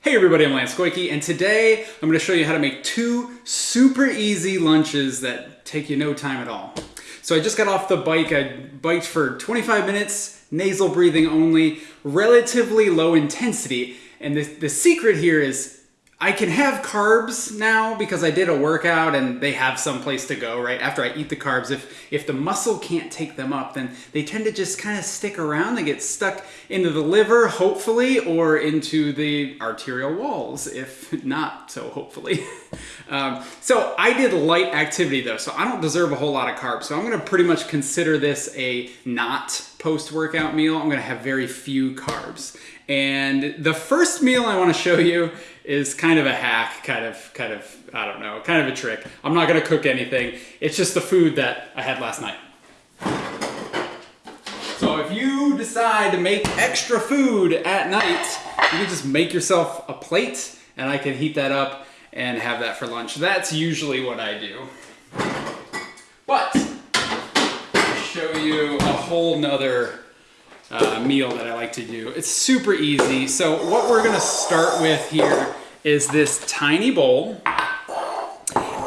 Hey everybody, I'm Lance Goyke, and today I'm going to show you how to make two super easy lunches that take you no time at all. So I just got off the bike, I biked for 25 minutes, nasal breathing only, relatively low intensity, and the, the secret here is I can have carbs now because I did a workout and they have some place to go, right? After I eat the carbs, if, if the muscle can't take them up, then they tend to just kind of stick around. They get stuck into the liver, hopefully, or into the arterial walls, if not so hopefully. um, so I did light activity though, so I don't deserve a whole lot of carbs. So I'm gonna pretty much consider this a not post-workout meal. I'm gonna have very few carbs. And the first meal I wanna show you is kind of a hack, kind of, kind of, I don't know, kind of a trick. I'm not gonna cook anything. It's just the food that I had last night. So if you decide to make extra food at night, you can just make yourself a plate and I can heat that up and have that for lunch. That's usually what I do. But, I'll show you a whole nother uh, meal that I like to do. It's super easy. So what we're gonna start with here is this tiny bowl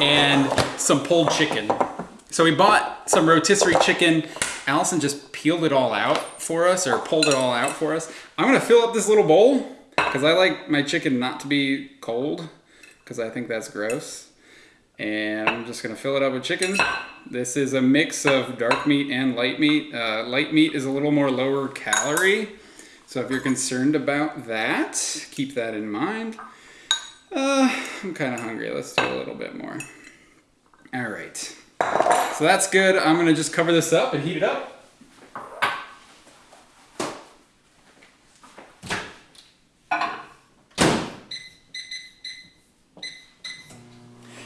and some pulled chicken. So we bought some rotisserie chicken. Allison just peeled it all out for us or pulled it all out for us. I'm gonna fill up this little bowl because I like my chicken not to be cold because I think that's gross. And I'm just gonna fill it up with chicken. This is a mix of dark meat and light meat. Uh, light meat is a little more lower calorie. So if you're concerned about that, keep that in mind. Uh, I'm kind of hungry. Let's do a little bit more. All right. So that's good. I'm gonna just cover this up and heat it up.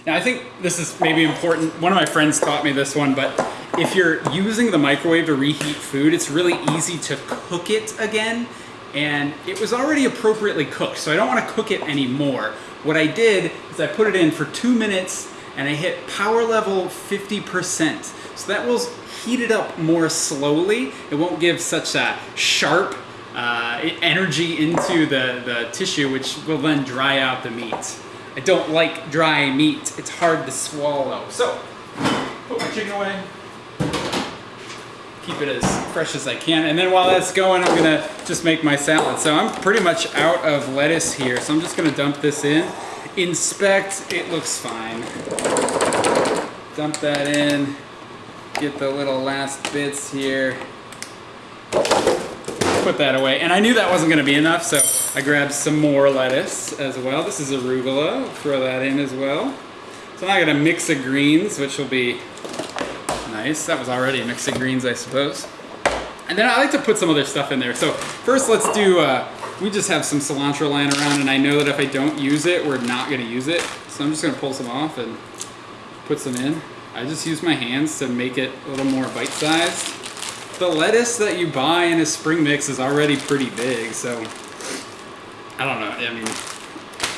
Now I think this is maybe important. One of my friends taught me this one, but if you're using the microwave to reheat food, it's really easy to cook it again. And it was already appropriately cooked, so I don't want to cook it anymore. What I did is I put it in for two minutes and I hit power level 50%. So that will heat it up more slowly. It won't give such a sharp uh, energy into the, the tissue, which will then dry out the meat. I don't like dry meat. It's hard to swallow. So, put my chicken away. Keep it as fresh as I can. And then while that's going, I'm gonna just make my salad. So I'm pretty much out of lettuce here. So I'm just gonna dump this in. Inspect, it looks fine. Dump that in. Get the little last bits here put that away. And I knew that wasn't gonna be enough, so I grabbed some more lettuce as well. This is arugula, throw that in as well. So now I got a mix of greens, which will be nice. That was already a mix of greens, I suppose. And then I like to put some other stuff in there. So first let's do, uh, we just have some cilantro lying around and I know that if I don't use it, we're not gonna use it. So I'm just gonna pull some off and put some in. I just use my hands to make it a little more bite-sized the lettuce that you buy in a spring mix is already pretty big, so I don't know. I mean,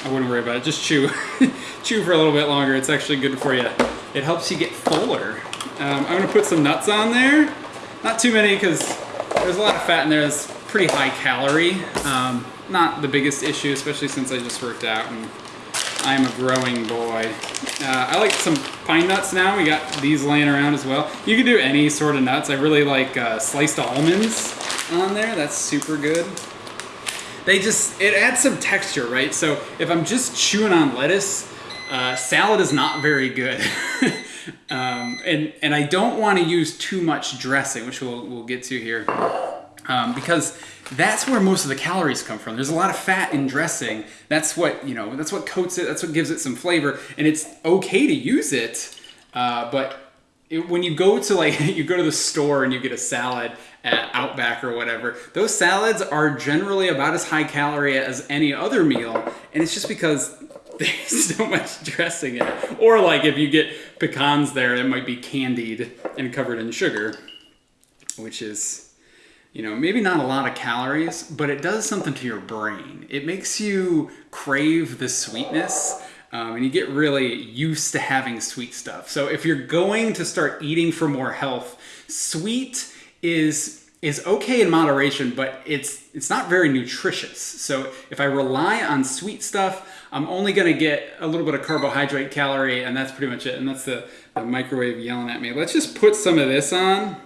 I wouldn't worry about it. Just chew, chew for a little bit longer. It's actually good for you. It helps you get fuller. Um, I'm gonna put some nuts on there. Not too many because there's a lot of fat in there. It's pretty high calorie. Um, not the biggest issue, especially since I just worked out and I'm a growing boy. Uh, I like some pine nuts now. We got these laying around as well. You can do any sort of nuts. I really like uh, sliced almonds on there. That's super good. They just, it adds some texture, right? So if I'm just chewing on lettuce, uh, salad is not very good. um, and, and I don't want to use too much dressing, which we'll, we'll get to here. Um, because that's where most of the calories come from. There's a lot of fat in dressing. That's what, you know, that's what coats it, that's what gives it some flavor. And it's okay to use it, uh, but it, when you go to like, you go to the store and you get a salad at Outback or whatever, those salads are generally about as high calorie as any other meal. And it's just because there's so much dressing in it. Or like if you get pecans there, it might be candied and covered in sugar, which is you know, maybe not a lot of calories, but it does something to your brain. It makes you crave the sweetness um, and you get really used to having sweet stuff. So if you're going to start eating for more health, sweet is is okay in moderation, but it's it's not very nutritious. So if I rely on sweet stuff, I'm only gonna get a little bit of carbohydrate calorie, and that's pretty much it. And that's the, the microwave yelling at me. Let's just put some of this on.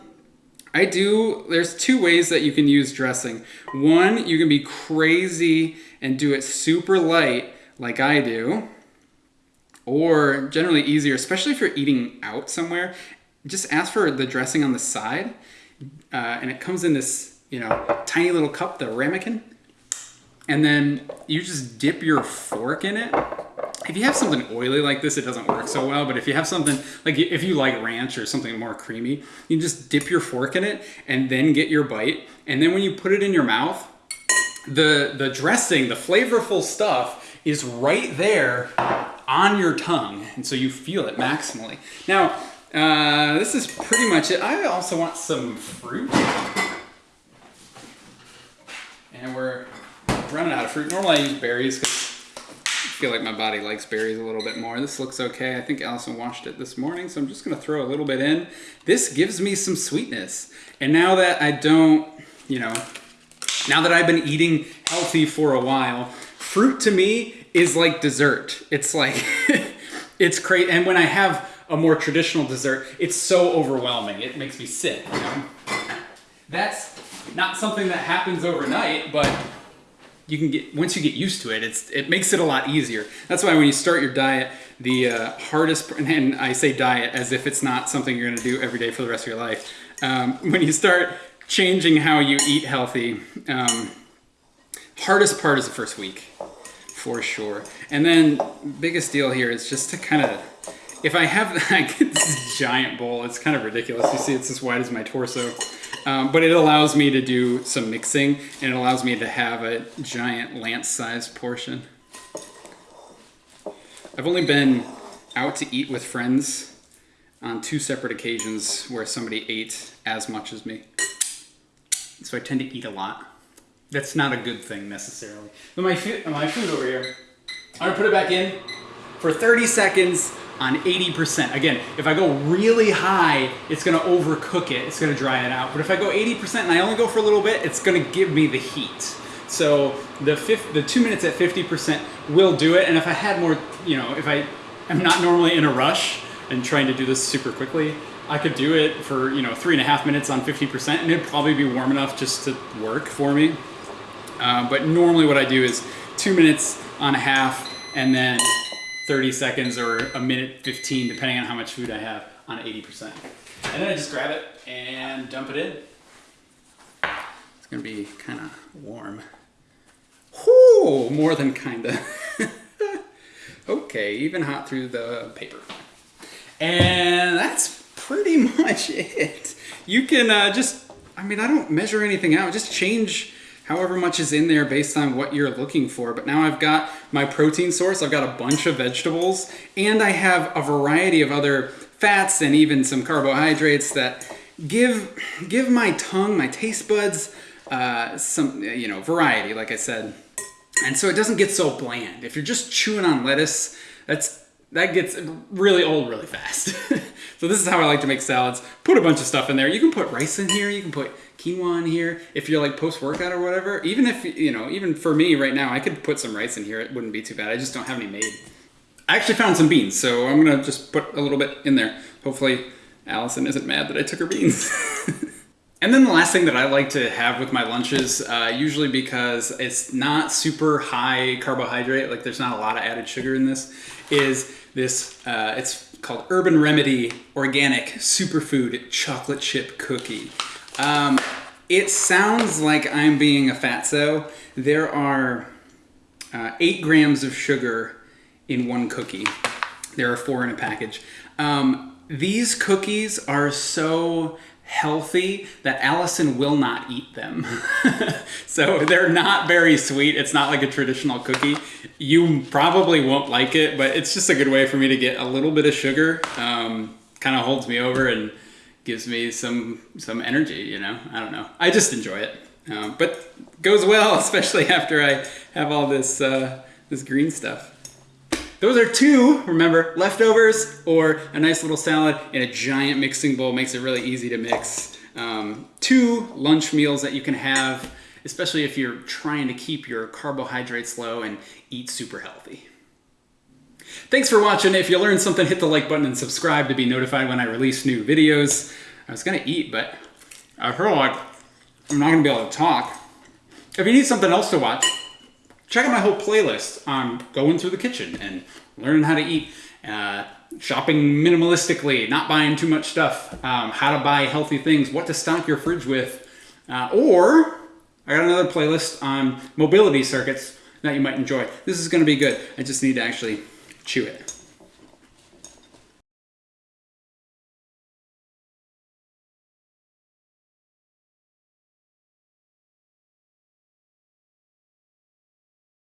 I do, there's two ways that you can use dressing. One, you can be crazy and do it super light like I do, or generally easier, especially if you're eating out somewhere, just ask for the dressing on the side, uh, and it comes in this, you know, tiny little cup, the ramekin, and then you just dip your fork in it if you have something oily like this, it doesn't work so well. But if you have something like if you like ranch or something more creamy, you just dip your fork in it and then get your bite. And then when you put it in your mouth, the the dressing, the flavorful stuff is right there on your tongue, and so you feel it maximally. Now, uh, this is pretty much it. I also want some fruit, and we're running out of fruit. Normally I use berries because feel like my body likes berries a little bit more. This looks okay. I think Allison washed it this morning, so I'm just gonna throw a little bit in. This gives me some sweetness. And now that I don't, you know, now that I've been eating healthy for a while, fruit to me is like dessert. It's like, it's great. And when I have a more traditional dessert, it's so overwhelming. It makes me sick, you know? That's not something that happens overnight, but you can get once you get used to it it's it makes it a lot easier. That's why when you start your diet the uh, hardest and i say diet as if it's not something you're going to do every day for the rest of your life. Um, when you start changing how you eat healthy um, hardest part is the first week for sure. And then biggest deal here is just to kind of if i have like this giant bowl it's kind of ridiculous. You see it's as wide as my torso um, but it allows me to do some mixing and it allows me to have a giant lance-sized portion. I've only been out to eat with friends on two separate occasions where somebody ate as much as me. So I tend to eat a lot. That's not a good thing necessarily. But my, my food over here, I'm gonna put it back in for 30 seconds on 80%. Again, if I go really high, it's gonna overcook it, it's gonna dry it out. But if I go 80% and I only go for a little bit, it's gonna give me the heat. So the, fifth, the two minutes at 50% will do it. And if I had more, you know, if I am not normally in a rush and trying to do this super quickly, I could do it for, you know, three and a half minutes on 50% and it'd probably be warm enough just to work for me. Uh, but normally what I do is two minutes on a half and then 30 seconds or a minute 15, depending on how much food I have on 80%. And then I just grab it and dump it in. It's gonna be kind of warm. Whoo, more than kinda. okay, even hot through the paper. And that's pretty much it. You can uh, just, I mean, I don't measure anything out, just change however much is in there based on what you're looking for. But now I've got my protein source, I've got a bunch of vegetables, and I have a variety of other fats and even some carbohydrates that give, give my tongue, my taste buds, uh, some, you know, variety, like I said. And so it doesn't get so bland. If you're just chewing on lettuce, that's that gets really old really fast. so this is how I like to make salads. Put a bunch of stuff in there. You can put rice in here. You can put quinoa in here if you're like post workout or whatever. Even if you know, even for me right now, I could put some rice in here. It wouldn't be too bad. I just don't have any made. I actually found some beans, so I'm gonna just put a little bit in there. Hopefully, Allison isn't mad that I took her beans. and then the last thing that I like to have with my lunches, uh, usually because it's not super high carbohydrate, like there's not a lot of added sugar in this, is this. Uh, it's called Urban Remedy Organic Superfood Chocolate Chip Cookie. Um, it sounds like I'm being a fatso. There are uh, eight grams of sugar in one cookie. There are four in a package. Um, these cookies are so healthy that Allison will not eat them. so they're not very sweet. It's not like a traditional cookie. You probably won't like it, but it's just a good way for me to get a little bit of sugar. Um, kind of holds me over and gives me some some energy. You know, I don't know. I just enjoy it, um, but goes well, especially after I have all this uh, this green stuff. Those are two, remember, leftovers or a nice little salad in a giant mixing bowl makes it really easy to mix. um, two lunch meals that you can have, especially if you're trying to keep your carbohydrates low and eat super healthy. Thanks for watching. If you learned something, hit the like button and subscribe to be notified when I release new videos. I was gonna eat, but I feel like I'm not gonna be able to talk. If you need something else to watch, check out my whole playlist on going through the kitchen and learning how to eat, uh, shopping minimalistically, not buying too much stuff, um, how to buy healthy things, what to stock your fridge with, uh, or I got another playlist on mobility circuits that you might enjoy. This is gonna be good. I just need to actually chew it.